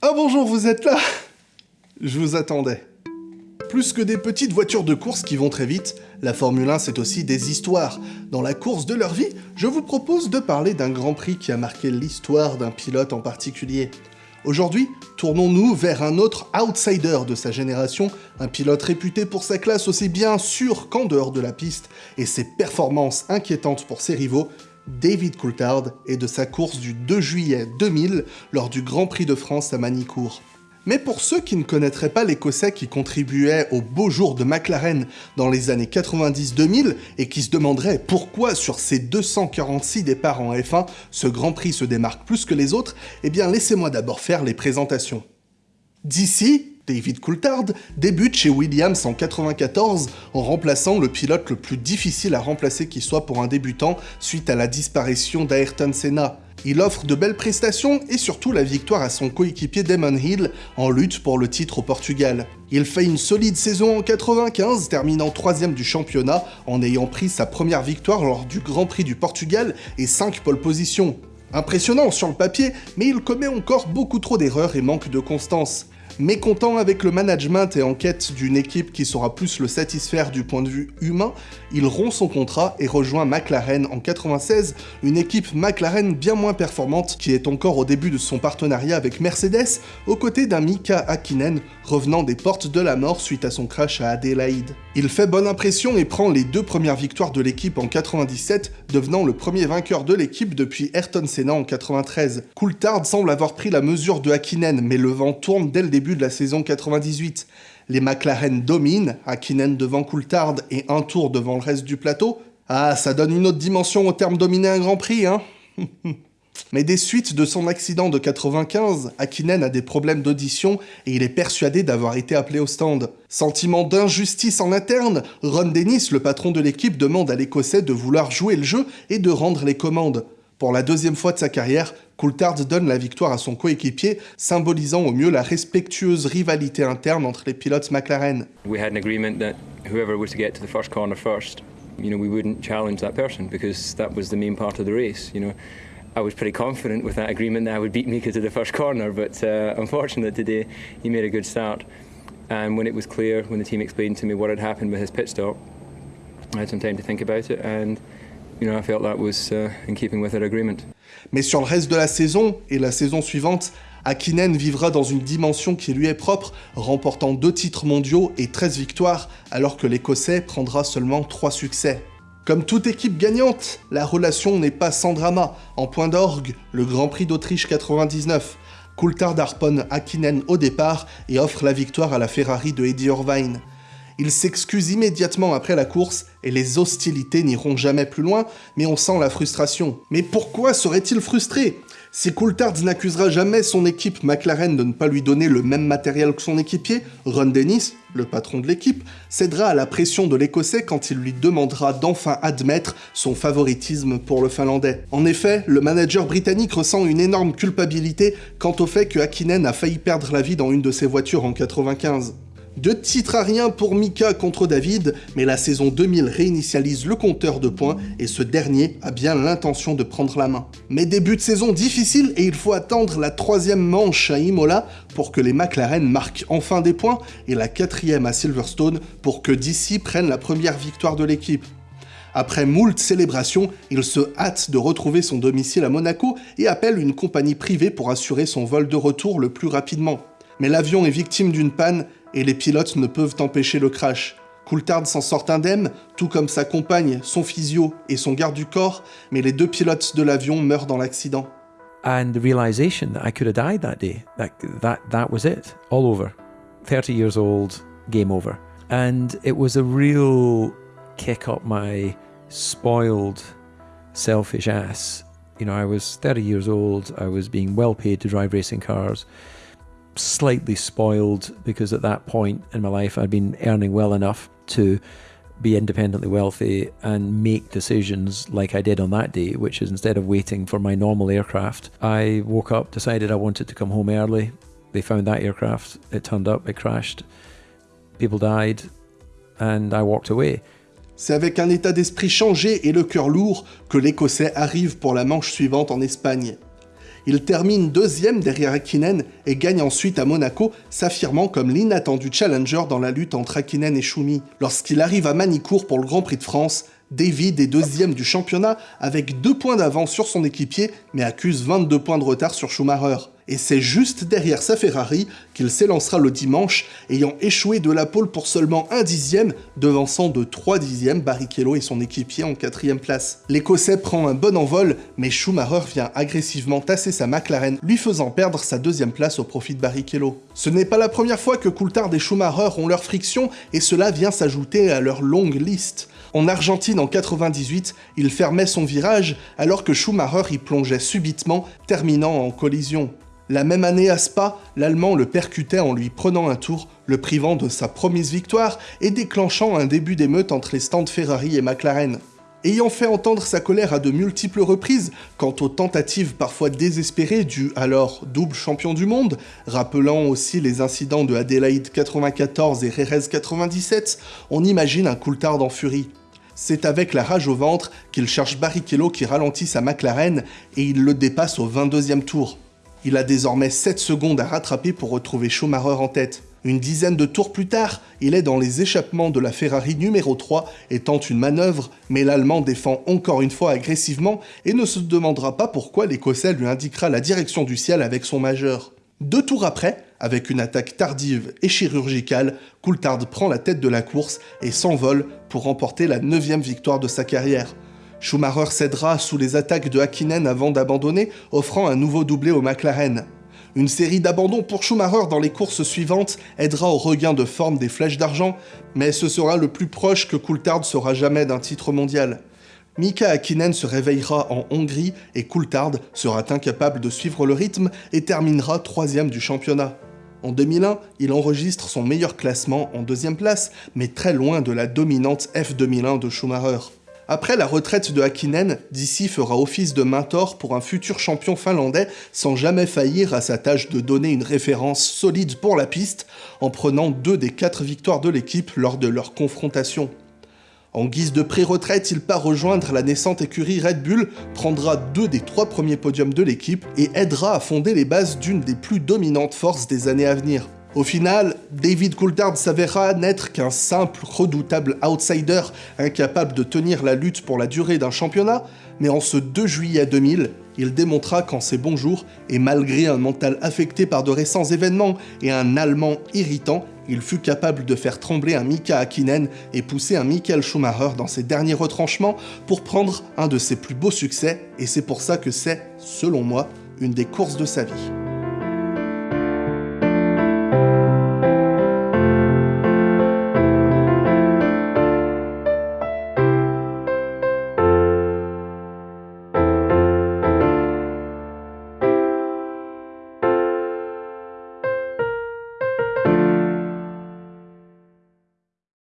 Ah bonjour, vous êtes là? Je vous attendais. Plus que des petites voitures de course qui vont très vite, la Formule 1 c'est aussi des histoires. Dans la course de leur vie, je vous propose de parler d'un Grand Prix qui a marqué l'histoire d'un pilote en particulier. Aujourd'hui, tournons-nous vers un autre outsider de sa génération, un pilote réputé pour sa classe aussi bien sûr qu'en dehors de la piste, et ses performances inquiétantes pour ses rivaux, David Coulthard et de sa course du 2 juillet 2000 lors du Grand Prix de France à Manicourt. Mais pour ceux qui ne connaîtraient pas l'Écossais qui contribuait au beau jour de McLaren dans les années 90-2000 et qui se demanderaient pourquoi sur ces 246 départs en F1, ce Grand Prix se démarque plus que les autres, eh bien laissez-moi d'abord faire les présentations. D'ici, David Coulthard débute chez Williams en 94 en remplaçant le pilote le plus difficile à remplacer qui soit pour un débutant suite à la disparition d'Ayrton Senna. Il offre de belles prestations et surtout la victoire à son coéquipier Damon Hill en lutte pour le titre au Portugal. Il fait une solide saison en 95, terminant troisième du championnat en ayant pris sa première victoire lors du Grand Prix du Portugal et 5 pole positions. Impressionnant sur le papier, mais il commet encore beaucoup trop d'erreurs et manque de constance. Mécontent avec le management et en quête d'une équipe qui saura plus le satisfaire du point de vue humain, il rompt son contrat et rejoint McLaren en 96, une équipe McLaren bien moins performante qui est encore au début de son partenariat avec Mercedes, aux côtés d'un Mika Hakkinen revenant des portes de la mort suite à son crash à Adelaide. Il fait bonne impression et prend les deux premières victoires de l'équipe en 97, devenant le premier vainqueur de l'équipe depuis Ayrton Senna en 93. Coulthard semble avoir pris la mesure de Hakkinen, mais le vent tourne dès le début de la saison 98. Les McLaren dominent, Hakkinen devant Coulthard et un tour devant le reste du plateau. Ah, ça donne une autre dimension au terme dominer un Grand Prix, hein Mais des suites de son accident de 95, Hakkinen a des problèmes d'audition et il est persuadé d'avoir été appelé au stand. Sentiment d'injustice en interne, Ron Dennis, le patron de l'équipe, demande à l'Écossais de vouloir jouer le jeu et de rendre les commandes. Pour la deuxième fois de sa carrière, Coulthard donne la victoire à son coéquipier, symbolisant au mieux la respectueuse rivalité interne entre les pilotes McLaren. We had an agreement that whoever was to get to the first corner first, you know, we wouldn't challenge that person because that was the main part of the race, you know. I was pretty confident with that agreement that I would beat Mika to the first corner, but uh, unfortunately today he made a good start. And when it was clear, when the team explained to me what had happened with his pit stop, I had some time to think about it and Mais sur le reste de la saison et la saison suivante, Akinen vivra dans une dimension qui lui est propre, remportant deux titres mondiaux et 13 victoires, alors que l'Écossais prendra seulement 3 succès. Comme toute équipe gagnante, la relation n'est pas sans drama. En point d'orgue, le Grand Prix d'Autriche 99. Coulthard harponne Akinen au départ et offre la victoire à la Ferrari de Eddie Irvine. Il s'excuse immédiatement après la course et les hostilités n'iront jamais plus loin, mais on sent la frustration. Mais pourquoi serait-il frustré? Si Coulthard n'accusera jamais son équipe McLaren de ne pas lui donner le même matériel que son équipier, Ron Dennis, le patron de l'équipe, cédera à la pression de l'Écossais quand il lui demandera d'enfin admettre son favoritisme pour le Finlandais. En effet, le manager britannique ressent une énorme culpabilité quant au fait que Hakkinen a failli perdre la vie dans une de ses voitures en 95. Deux titres à rien pour Mika contre David, mais la saison 2000 réinitialise le compteur de points et ce dernier a bien l'intention de prendre la main. Mais début de saison difficile et il faut attendre la troisième manche à Imola pour que les McLaren marquent enfin des points et la quatrième à Silverstone pour que DC prenne la première victoire de l'équipe. Après moult célébrations, il se hâte de retrouver son domicile à Monaco et appelle une compagnie privée pour assurer son vol de retour le plus rapidement. Mais l'avion est victime d'une panne et les pilotes ne peuvent empêcher le crash. Coulthard s'en sort indemne, tout comme sa compagne, son physio et son garde du corps, mais les deux pilotes de l'avion meurent dans l'accident. And the realization that I could have died that day, that, that, that was it, all over. 30 years old, game over. And it was a real kick up my spoiled, selfish ass. You know, I was 30 years old, I was being well paid to drive racing cars. Slightly spoiled because at that point in my life I'd been earning well enough to be independently wealthy and make decisions like I did on that day, which is instead of waiting for my normal aircraft, I woke up, decided I wanted to come home early. They found that aircraft, it turned up, it crashed, people died, and I walked away. C'est avec un état d'esprit changé et le cœur lourd que l'Écossais arrive pour la manche suivante en Espagne. Il termine deuxième derrière Hakkinen et gagne ensuite à Monaco, s'affirmant comme l'inattendu challenger dans la lutte entre Hakkinen et Schumi. Lorsqu'il arrive à Manicourt pour le Grand Prix de France, David est deuxième du championnat avec deux points d'avance sur son équipier, mais accuse 22 points de retard sur Schumacher. Et c'est juste derrière sa Ferrari qu'il s'élancera le dimanche, ayant échoué de la pole pour seulement un dixième, devançant de 3 dixièmes Barrichello et son équipier en quatrième place. L'Écossais prend un bon envol, mais Schumacher vient agressivement tasser sa McLaren, lui faisant perdre sa deuxième place au profit de Barrichello. Ce n'est pas la première fois que Coulthard et Schumacher ont leur friction, et cela vient s'ajouter à leur longue liste. En Argentine en 98, il fermait son virage alors que Schumacher y plongeait subitement, terminant en collision. La même année à Spa, l'Allemand le percutait en lui prenant un tour, le privant de sa promise victoire et déclenchant un début d'émeute entre les stands Ferrari et McLaren. Ayant fait entendre sa colère à de multiples reprises quant aux tentatives parfois désespérées du alors double champion du monde, rappelant aussi les incidents de Adelaide 94 et Jerez 97, on imagine un Coulthard en furie. C'est avec la rage au ventre qu'il cherche Barrichello qui ralentit sa McLaren et il le dépasse au 22e tour. Il a désormais 7 secondes à rattraper pour retrouver Schumacher en tête. Une dizaine de tours plus tard, il est dans les échappements de la Ferrari numéro 3 et tente une manœuvre, mais l'Allemand défend encore une fois agressivement et ne se demandera pas pourquoi l'Écossais lui indiquera la direction du ciel avec son majeur. Deux tours après, avec une attaque tardive et chirurgicale, Coulthard prend la tête de la course et s'envole pour remporter la neuvième victoire de sa carrière. Schumacher cédera sous les attaques de Hakkinen avant d'abandonner, offrant un nouveau doublé au McLaren. Une série d'abandons pour Schumacher dans les courses suivantes aidera au regain de forme des flèches d'argent, mais ce sera le plus proche que Coulthard sera jamais d'un titre mondial. Mika Hakkinen se réveillera en Hongrie et Coulthard sera incapable de suivre le rythme et terminera troisième du championnat. En 2001, il enregistre son meilleur classement en deuxième place, mais très loin de la dominante F2001 de Schumacher. Après la retraite de Hakkinen, DC fera office de mentor pour un futur champion finlandais sans jamais faillir à sa tâche de donner une référence solide pour la piste en prenant deux des quatre victoires de l'équipe lors de leur confrontation. En guise de pré-retraite, il part rejoindre la naissante écurie Red Bull, prendra deux des trois premiers podiums de l'équipe et aidera à fonder les bases d'une des plus dominantes forces des années à venir. Au final, David Coulthard s'avérera n'être qu'un simple, redoutable outsider incapable de tenir la lutte pour la durée d'un championnat, mais en ce 2 juillet 2000, il démontra qu'en ses bons jours, et malgré un mental affecté par de récents événements et un Allemand irritant, il fut capable de faire trembler un Mika Hakkinen et pousser un Michael Schumacher dans ses derniers retranchements pour prendre un de ses plus beaux succès, et c'est pour ça que c'est, selon moi, une des courses de sa vie.